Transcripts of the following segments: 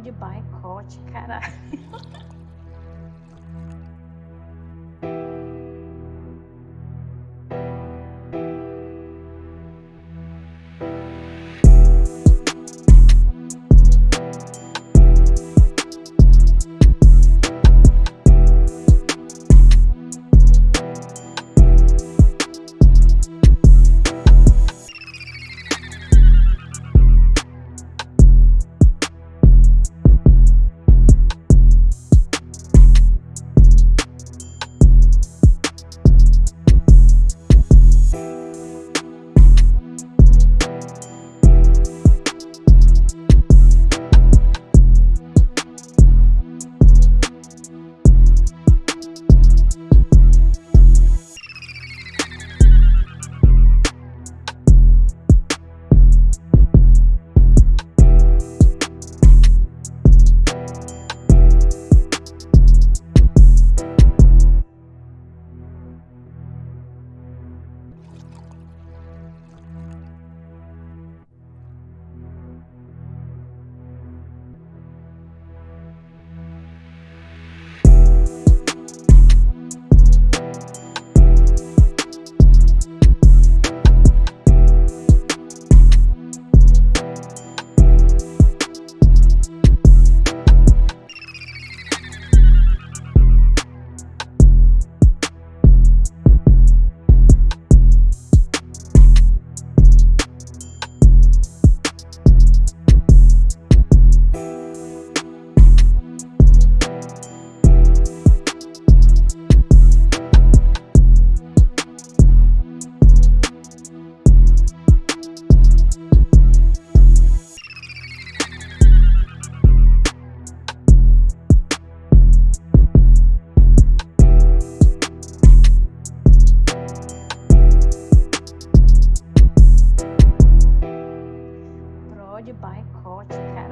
de boicote, caralho.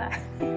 Yeah.